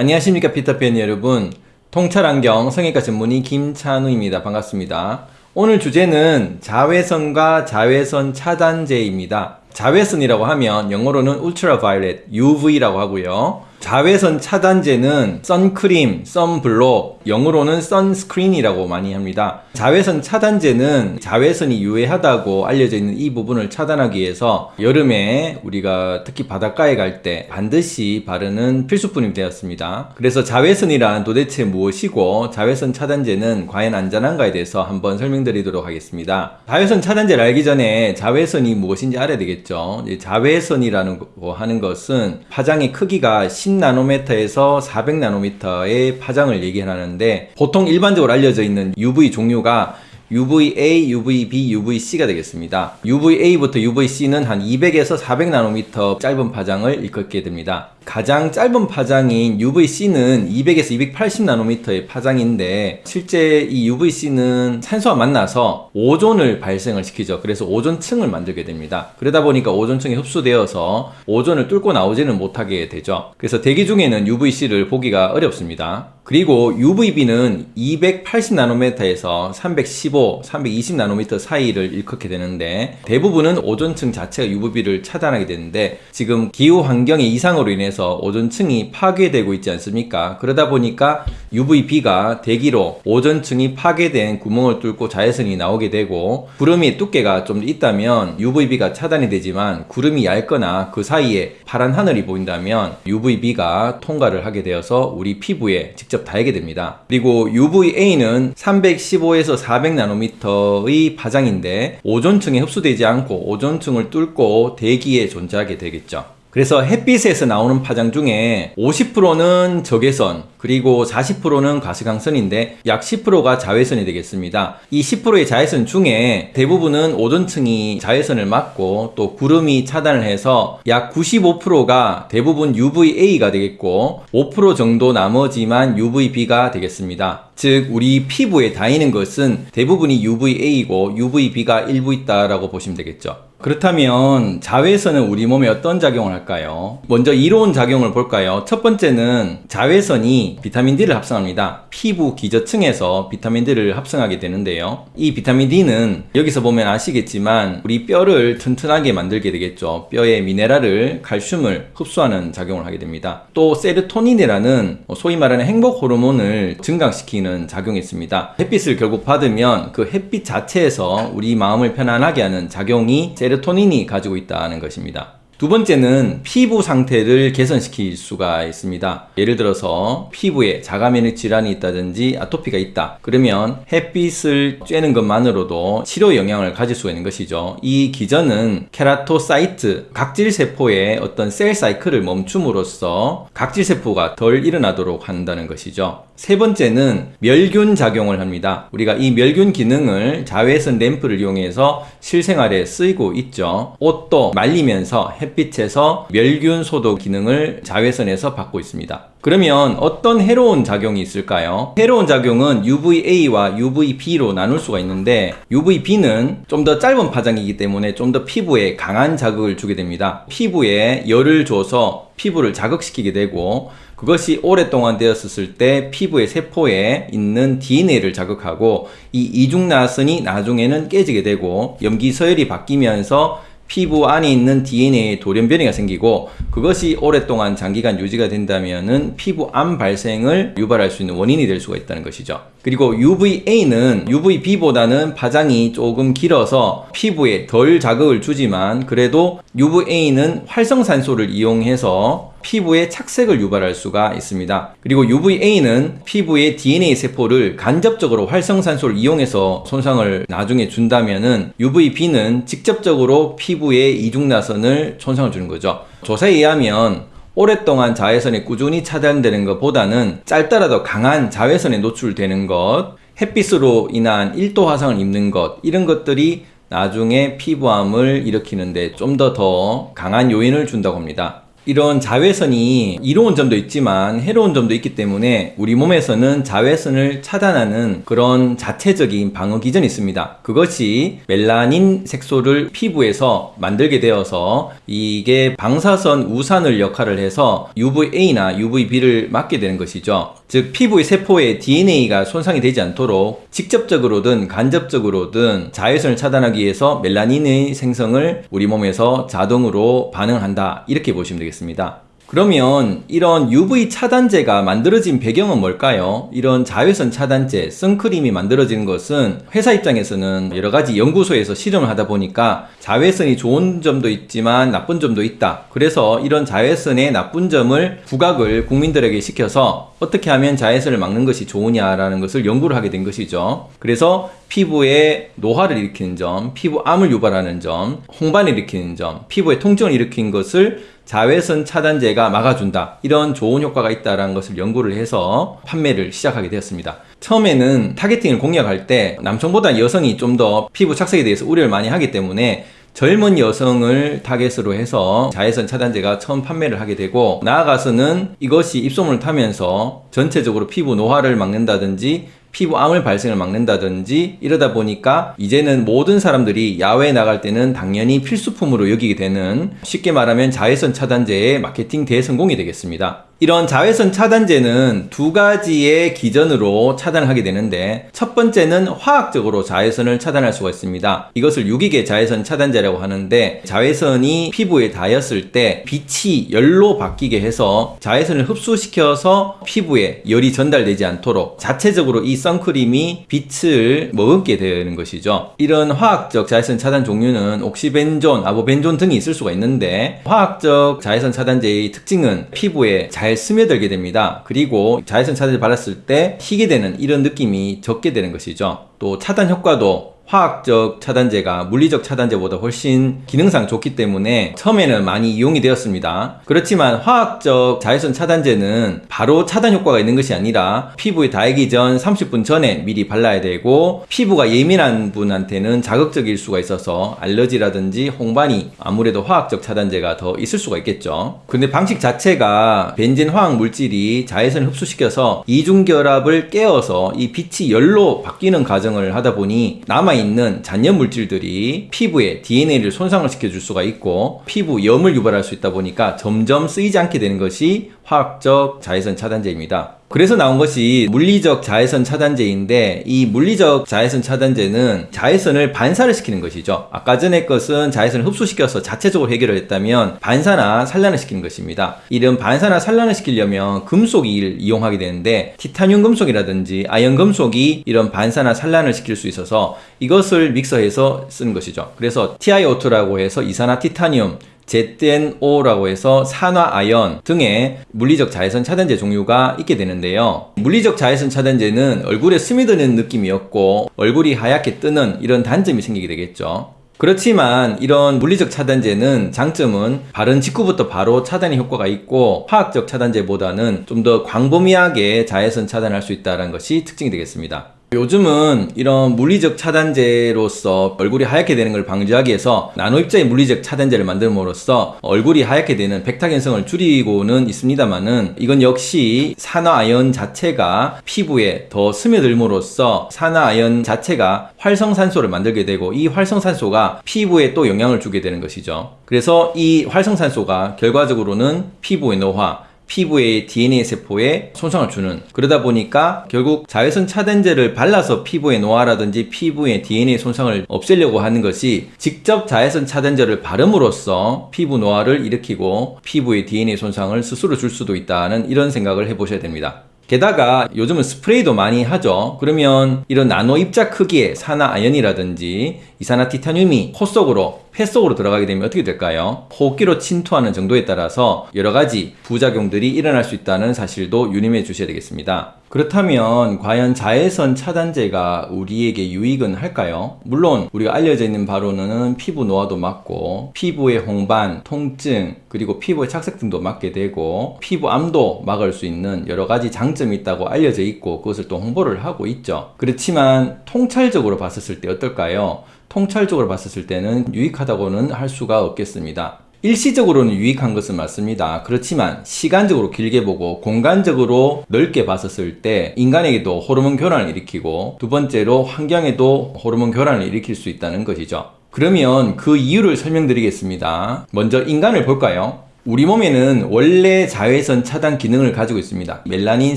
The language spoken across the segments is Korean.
안녕하십니까 피터팬 여러분. 통찰안경 성형외과 전문의 김찬우입니다. 반갑습니다. 오늘 주제는 자외선과 자외선 차단제입니다. 자외선이라고 하면 영어로는 ultraviolet UV라고 하고요 자외선 차단제는 선크림, 선블록, 영어로는 선스크린이라고 많이 합니다. 자외선 차단제는 자외선이 유해하다고 알려져 있는 이 부분을 차단하기 위해서 여름에 우리가 특히 바닷가에 갈 때 반드시 바르는 필수품이 되었습니다. 그래서 자외선이란 도대체 무엇이고 자외선 차단제는 과연 안전한가에 대해서 한번 설명드리도록 하겠습니다. 자외선 차단제를 알기 전에 자외선이 무엇인지 알아야 되겠죠. 자외선이라는 거 하는 것은 파장의 크기가 10나노미터에서 400나노미터의 파장을 얘기하는데 보통 일반적으로 알려져 있는 UV 종류가 UVA, UVB, UVC가 되겠습니다. UVA부터 UVC는 한 200에서 400나노미터 짧은 파장을 일컫게 됩니다. 가장 짧은 파장인 UVC는 200에서 280나노미터의 파장인데 실제 이 UVC는 산소와 만나서 오존을 발생을 시키죠. 그래서 오존층을 만들게 됩니다. 그러다 보니까 오존층이 흡수되어서 오존을 뚫고 나오지는 못하게 되죠. 그래서 대기 중에는 UVC를 보기가 어렵습니다. 그리고 UVB는 280나노미터에서 315, 320나노미터 사이를 일컫게 되는데 대부분은 오존층 자체가 UVB를 차단하게 되는데 지금 기후 환경의 이상으로 인해 서 오존층이 파괴되고 있지 않습니까? 그러다 보니까 UVB가 대기로 오존층이 파괴된 구멍을 뚫고 자외선이 나오게 되고 구름이 두께가 좀 있다면 UVB가 차단이 되지만 구름이 얇거나 그 사이에 파란 하늘이 보인다면 UVB가 통과를 하게 되어서 우리 피부에 직접 닿게 됩니다. 그리고 UVA는 315에서 400나노미터의 파장인데 오존층에 흡수되지 않고 오존층을 뚫고 대기에 존재하게 되겠죠. 그래서 햇빛에서 나오는 파장 중에 50%는 적외선 그리고 40%는 가시광선인데 약 10%가 자외선이 되겠습니다. 이 10%의 자외선 중에 대부분은 오존층이 자외선을 막고 또 구름이 차단을 해서 약 95%가 대부분 UVA가 되겠고 5% 정도 나머지만 UVB가 되겠습니다. 즉 우리 피부에 닿이는 것은 대부분이 UVA이고 UVB가 일부 있다라고 보시면 되겠죠. 그렇다면 자외선은 우리 몸에 어떤 작용을 할까요? 먼저 이로운 작용을 볼까요? 첫 번째는 자외선이 비타민 D를 합성합니다. 피부 기저층에서 비타민 D를 합성하게 되는데요. 이 비타민 D는 여기서 보면 아시겠지만 우리 뼈를 튼튼하게 만들게 되겠죠. 뼈의 미네랄을 칼슘을 흡수하는 작용을 하게 됩니다. 또 세로토닌이라는 소위 말하는 행복 호르몬을 증강시키는 작용이 있습니다. 햇빛을 결국 받으면 그 햇빛 자체에서 우리 마음을 편안하게 하는 작용이 세로토닌이 가지고 있다는 것입니다. 두 번째는 피부 상태를 개선시킬 수가 있습니다. 예를 들어서 피부에 자가면역 질환이 있다든지 아토피가 있다. 그러면 햇빛을 쬐는 것만으로도 치료 영향을 가질 수가 있는 것이죠. 이 기전은 keratocyte, 각질세포의 어떤 cell cycle을 멈춤으로써 각질세포가 덜 일어나도록 한다는 것이죠. 세 번째는 멸균 작용을 합니다. 우리가 이 멸균 기능을 자외선 램프를 이용해서 실생활에 쓰이고 있죠. 옷도 말리면서 햇빛에서 멸균 소독 기능을 자외선에서 받고 있습니다. 그러면 어떤 해로운 작용이 있을까요? 해로운 작용은 UVA와 UVB로 나눌 수가 있는데 UVB는 좀 더 짧은 파장이기 때문에 좀 더 피부에 강한 자극을 주게 됩니다. 피부에 열을 줘서 피부를 자극시키게 되고 그것이 오랫동안 되었을 때 피부의 세포에 있는 DNA를 자극하고 이 이중나선이 나중에는 깨지게 되고 염기 서열이 바뀌면서 피부 안에 있는 DNA의 돌연 변이가 생기고 그것이 오랫동안 장기간 유지가 된다면 피부 암 발생을 유발할 수 있는 원인이 될 수가 있다는 것이죠. 그리고 UVA는 UVB보다는 파장이 조금 길어서 피부에 덜 자극을 주지만 그래도 UVA는 활성산소를 이용해서 피부에 착색을 유발할 수가 있습니다. 그리고 UVA는 피부의 DNA 세포를 간접적으로 활성산소를 이용해서 손상을 나중에 준다면은 UVB는 직접적으로 피부에 이중나선을 손상을 주는 거죠. 조사에 의하면 오랫동안 자외선에 꾸준히 차단되는 것보다는 짧더라도 강한 자외선에 노출되는 것, 햇빛으로 인한 1도 화상을 입는 것 이런 것들이 나중에 피부암을 일으키는데 좀 더더 강한 요인을 준다고 합니다. 이런 자외선이 이로운 점도 있지만 해로운 점도 있기 때문에 우리 몸에서는 자외선을 차단하는 그런 자체적인 방어 기전이 있습니다. 그것이 멜라닌 색소를 피부에서 만들게 되어서 이게 방사선 우산을 역할을 해서 UVA나 UVB를 막게 되는 것이죠. 즉 피부의 세포의 DNA가 손상이 되지 않도록 직접적으로든 간접적으로든 자외선을 차단하기 위해서 멜라닌의 생성을 우리 몸에서 자동으로 반응한다 이렇게 보시면 되겠습니다. 그러면 이런 UV 차단제가 만들어진 배경은 뭘까요? 이런 자외선 차단제, 선크림이 만들어지는 것은 회사 입장에서는 여러 가지 연구소에서 실험을 하다 보니까 자외선이 좋은 점도 있지만 나쁜 점도 있다. 그래서 이런 자외선의 나쁜 점을 부각을 국민들에게 시켜서 어떻게 하면 자외선을 막는 것이 좋으냐라는 것을 연구를 하게 된 것이죠. 그래서 피부에 노화를 일으키는 점, 피부암을 유발하는 점, 홍반을 일으키는 점, 피부에 통증을 일으킨 것을 자외선 차단제가 막아준다. 이런 좋은 효과가 있다는 것을 연구를 해서 판매를 시작하게 되었습니다. 처음에는 타겟팅을 공략할 때 남성보다 여성이 좀 더 피부 착색에 대해서 우려를 많이 하기 때문에 젊은 여성을 타겟으로 해서 자외선 차단제가 처음 판매를 하게 되고 나아가서는 이것이 입소문을 타면서 전체적으로 피부 노화를 막는다든지 피부암을 발생을 막는다든지 이러다 보니까 이제는 모든 사람들이 야외에 나갈 때는 당연히 필수품으로 여기게 되는 쉽게 말하면 자외선 차단제의 마케팅 대성공이 되겠습니다. 이런 자외선 차단제는 두 가지의 기전으로 차단을 하게 되는데 첫 번째는 화학적으로 자외선을 차단할 수가 있습니다. 이것을 유기계 자외선 차단제라고 하는데 자외선이 피부에 닿았을 때 빛이 열로 바뀌게 해서 자외선을 흡수시켜서 피부에 열이 전달되지 않도록 자체적으로 이 선크림이 빛을 머금게 되는 것이죠. 이런 화학적 자외선 차단 종류는 옥시벤존, 아보벤존 등이 있을 수가 있는데 화학적 자외선 차단제의 특징은 피부에 잘 스며들게 됩니다. 그리고 자외선 차단제 발랐을 때 희게 되는 이런 느낌이 적게 되는 것이죠. 또 차단 효과도 화학적 차단제가 물리적 차단제보다 훨씬 기능상 좋기 때문에 처음에는 많이 이용이 되었습니다. 그렇지만 화학적 자외선 차단제는 바로 차단 효과가 있는 것이 아니라 피부에 닿기 전 30분 전에 미리 발라야 되고 피부가 예민한 분한테는 자극적일 수가 있어서 알러지라든지 홍반이 아무래도 화학적 차단제가 더 있을 수가 있겠죠. 근데 방식 자체가 벤젠 화학 물질이 자외선을 흡수시켜서 이중결합을 깨어서 이 빛이 열로 바뀌는 과정을 하다 보니 남아 있는 잔여 물질들이 피부에 DNA를 손상을 시켜줄 수가 있고 피부 염을 유발할 수 있다 보니까 점점 쓰이지 않게 되는 것이 화학적 자외선 차단제입니다. 그래서 나온 것이 물리적 자외선 차단제인데 이 물리적 자외선 차단제는 자외선을 반사를 시키는 것이죠. 아까 전에 것은 자외선을 흡수시켜서 자체적으로 해결을 했다면 반사나 산란을 시키는 것입니다. 이런 반사나 산란을 시키려면 금속을 이용하게 되는데 티타늄 금속이라든지 아연 금속이 이런 반사나 산란을 시킬 수 있어서 이것을 믹서해서 쓰는 것이죠. 그래서 TiO2라고 해서 이산화 티타늄 ZNO라고 해서 산화 아연 등의 물리적 자외선 차단제 종류가 있게 되는데요. 물리적 자외선 차단제는 얼굴에 스며드는 느낌이었고 얼굴이 하얗게 뜨는 이런 단점이 생기게 되겠죠. 그렇지만 이런 물리적 차단제는 장점은 바른 직후부터 바로 차단의 효과가 있고 화학적 차단제보다는 좀 더 광범위하게 자외선 차단할 수 있다는 것이 특징이 되겠습니다. 요즘은 이런 물리적 차단제로서 얼굴이 하얗게 되는 걸 방지하기 위해서 나노 입자의 물리적 차단제를 만들므로써 얼굴이 하얗게 되는 백탁현성을 줄이고는 있습니다만은 이건 역시 산화아연 자체가 피부에 더 스며들므로써 산화아연 자체가 활성산소를 만들게 되고 이 활성산소가 피부에 또 영향을 주게 되는 것이죠. 그래서 이 활성산소가 결과적으로는 피부의 노화, 피부의 DNA 세포에 손상을 주는 그러다 보니까 결국 자외선 차단제를 발라서 피부의 노화라든지 피부의 DNA 손상을 없애려고 하는 것이 직접 자외선 차단제를 바름으로써 피부 노화를 일으키고 피부의 DNA 손상을 스스로 줄 수도 있다는 이런 생각을 해보셔야 됩니다. 게다가 요즘은 스프레이도 많이 하죠. 그러면 이런 나노 입자 크기의 산화 아연이라든지 이산화 티타늄이 코 속으로 폐 속으로 들어가게 되면 어떻게 될까요? 호흡기로 침투하는 정도에 따라서 여러 가지 부작용들이 일어날 수 있다는 사실도 유념해 주셔야 되겠습니다. 그렇다면 과연 자외선 차단제가 우리에게 유익은 할까요? 물론 우리가 알려져 있는 바로는 피부 노화도 막고 피부의 홍반, 통증, 그리고 피부의 착색 등도 막게 되고 피부암도 막을 수 있는 여러 가지 장점이 있다고 알려져 있고 그것을 또 홍보를 하고 있죠. 그렇지만 통찰적으로 봤었을 때 어떨까요? 통찰적으로 봤었을 때는 유익하다고는 할 수가 없겠습니다. 일시적으로는 유익한 것은 맞습니다. 그렇지만 시간적으로 길게 보고 공간적으로 넓게 봤었을 때 인간에게도 호르몬 교란을 일으키고 두 번째로 환경에도 호르몬 교란을 일으킬 수 있다는 것이죠. 그러면 그 이유를 설명드리겠습니다. 먼저 인간을 볼까요? 우리 몸에는 원래 자외선 차단 기능을 가지고 있습니다. 멜라닌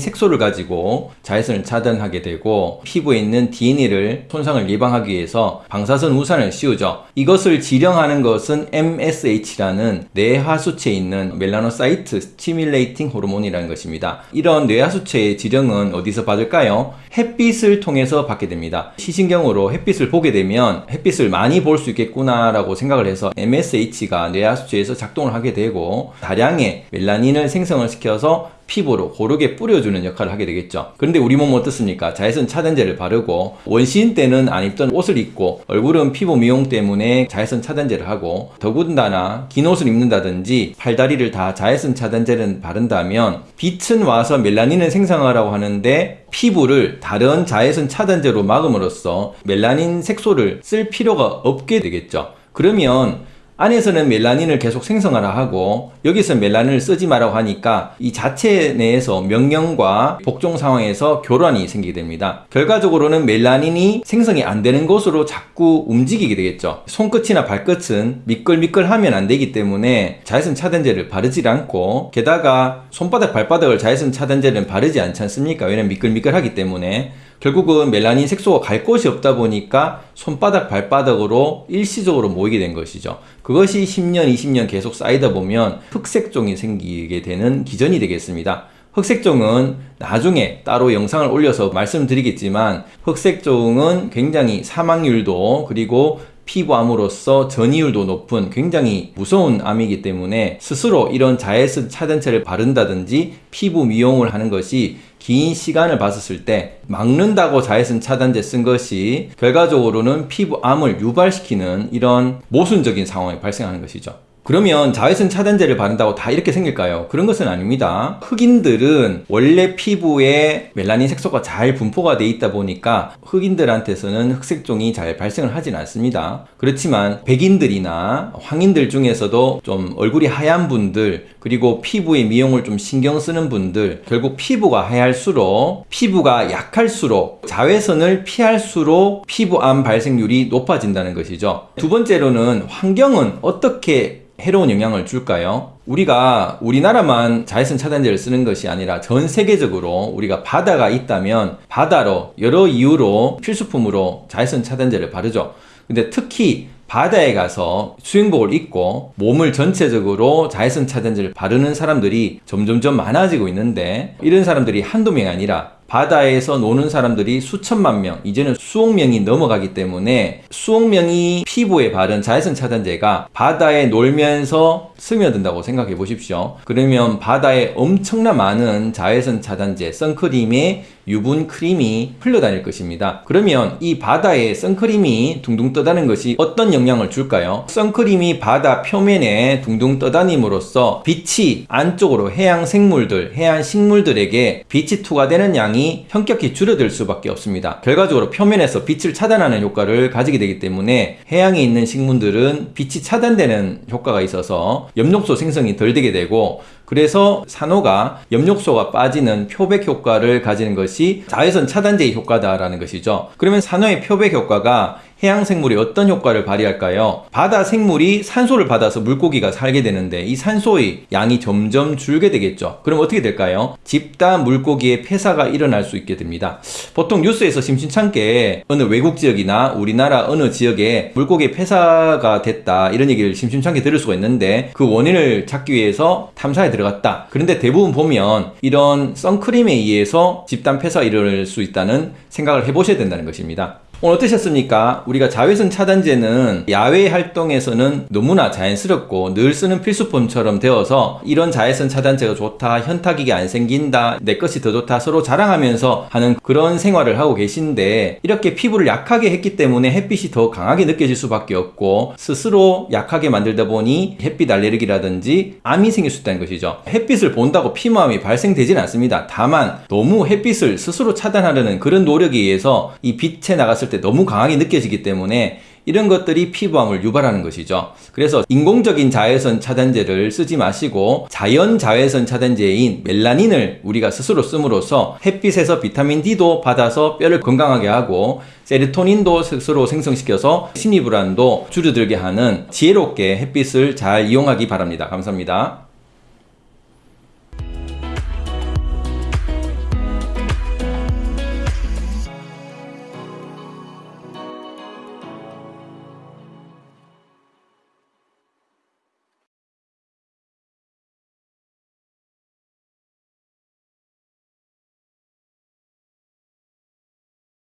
색소를 가지고 자외선을 차단하게 되고 피부에 있는 DNA를 손상을 예방하기 위해서 방사선 우산을 씌우죠. 이것을 지령하는 것은 MSH라는 뇌하수체에 있는 melanocyte stimulating 호르몬이라는 것입니다. 이런 뇌하수체의 지령은 어디서 받을까요? 햇빛을 통해서 받게 됩니다. 시신경으로 햇빛을 보게 되면 햇빛을 많이 볼 수 있겠구나 라고 생각을 해서 MSH가 뇌하수체에서 작동을 하게 되고 다량의 멜라닌을 생성을 시켜서 피부로 고르게 뿌려주는 역할을 하게 되겠죠. 그런데 우리 몸은 어떻습니까? 자외선 차단제를 바르고 원시인 때는 안 입던 옷을 입고 얼굴은 피부 미용 때문에 자외선 차단제를 하고 더군다나 긴 옷을 입는다든지 팔다리를 다 자외선 차단제를 바른다면 빛은 와서 멜라닌을 생성하라고 하는데 피부를 다른 자외선 차단제로 막음으로써 멜라닌 색소를 쓸 필요가 없게 되겠죠. 그러면 안에서는 멜라닌을 계속 생성하라 하고 여기서 멜라닌을 쓰지 말라고 하니까 이 자체 내에서 명령과 복종 상황에서 교란이 생기게 됩니다. 결과적으로는 멜라닌이 생성이 안 되는 곳으로 자꾸 움직이게 되겠죠. 손끝이나 발끝은 미끌미끌하면 안 되기 때문에 자외선 차단제를 바르지 않고 게다가 손바닥 발바닥을 자외선 차단제는 바르지 않지 않습니까? 왜냐면 미끌미끌하기 때문에 결국은 멜라닌 색소가 갈 곳이 없다 보니까 손바닥 발바닥으로 일시적으로 모이게 된 것이죠. 그것이 10년, 20년 계속 쌓이다 보면 흑색종이 생기게 되는 기전이 되겠습니다. 흑색종은 나중에 따로 영상을 올려서 말씀드리겠지만 흑색종은 굉장히 사망률도 그리고 피부암으로서 전이율도 높은 굉장히 무서운 암이기 때문에 스스로 이런 자외선 차단제를 바른다든지 피부 미용을 하는 것이 긴 시간을 봤었을 때 막는다고 자외선 차단제 쓴 것이 결과적으로는 피부암을 유발시키는 이런 모순적인 상황이 발생하는 것이죠. 그러면 자외선 차단제를 바른다고 다 이렇게 생길까요? 그런 것은 아닙니다. 흑인들은 원래 피부에 멜라닌 색소가 잘 분포가 돼 있다 보니까 흑인들한테서는 흑색종이 잘 발생을 하진 않습니다. 그렇지만 백인들이나 황인들 중에서도 좀 얼굴이 하얀 분들 그리고 피부의 미용을 좀 신경 쓰는 분들 결국 피부가 하얄수록 피부가 약할수록 자외선을 피할수록 피부암 발생률이 높아진다는 것이죠. 두 번째로는 환경은 어떻게 해로운 영향을 줄까요? 우리가 우리나라만 자외선 차단제를 쓰는 것이 아니라 전 세계적으로 우리가 바다가 있다면 바다로 여러 이유로 필수품으로 자외선 차단제를 바르죠. 근데 특히 바다에 가서 수영복을 입고 몸을 전체적으로 자외선 차단제를 바르는 사람들이 점점점 많아지고 있는데 이런 사람들이 한두 명이 아니라 바다에서 노는 사람들이 수천만 명, 이제는 수억 명이 넘어가기 때문에 수억 명이 피부에 바른 자외선 차단제가 바다에 놀면서 스며든다고 생각해 보십시오. 그러면 바다에 엄청나 많은 자외선 차단제, 선크림에 유분 크림이 흘러다닐 것입니다. 그러면 이 바다에 선크림이 둥둥 떠다는 것이 어떤 영향을 줄까요? 선크림이 바다 표면에 둥둥 떠다님으로써 빛이 안쪽으로 해양 생물들, 해양 식물들에게 빛이 투과되는 양이 현격히 줄어들 수밖에 없습니다. 결과적으로 표면에서 빛을 차단하는 효과를 가지게 되기 때문에 해양에 있는 식물들은 빛이 차단되는 효과가 있어서 엽록소 생성이 덜 되게 되고 그래서 산호가 엽록소가 빠지는 표백 효과를 가지는 것이 자외선 차단제의 효과다라는 것이죠. 그러면 산호의 표백 효과가 해양 생물이 어떤 효과를 발휘할까요? 바다 생물이 산소를 받아서 물고기가 살게 되는데 이 산소의 양이 점점 줄게 되겠죠. 그럼 어떻게 될까요? 집단 물고기의 폐사가 일어날 수 있게 됩니다. 보통 뉴스에서 심심찮게 어느 외국 지역이나 우리나라 어느 지역에 물고기 폐사가 됐다 이런 얘기를 심심찮게 들을 수가 있는데 그 원인을 찾기 위해서 탐사에 들어갔다. 그런데 대부분 보면 이런 선크림에 의해서 집단 폐사가 일어날 수 있다는 생각을 해보셔야 된다는 것입니다. 오늘 어떠셨습니까? 우리가 자외선 차단제는 야외 활동에서는 너무나 자연스럽고 늘 쓰는 필수품처럼 되어서 이런 자외선 차단제가 좋다, 현타기가 안 생긴다, 내 것이 더 좋다 서로 자랑하면서 하는 그런 생활을 하고 계신데 이렇게 피부를 약하게 했기 때문에 햇빛이 더 강하게 느껴질 수밖에 없고 스스로 약하게 만들다 보니 햇빛 알레르기라든지 암이 생길 수 있다는 것이죠. 햇빛을 본다고 피부암이 발생되지는 않습니다. 다만 너무 햇빛을 스스로 차단하려는 그런 노력에 의해서 이 빛에 나갔을 때때 너무 강하게 느껴지기 때문에 이런 것들이 피부암을 유발하는 것이죠. 그래서 인공적인 자외선 차단제를 쓰지 마시고 자연 자외선 차단제인 멜라닌을 우리가 스스로 씀으로써 햇빛에서 비타민 D도 받아서 뼈를 건강하게 하고 세로토닌도 스스로 생성시켜서 심리불안도 줄어들게 하는 지혜롭게 햇빛을 잘 이용하기 바랍니다. 감사합니다.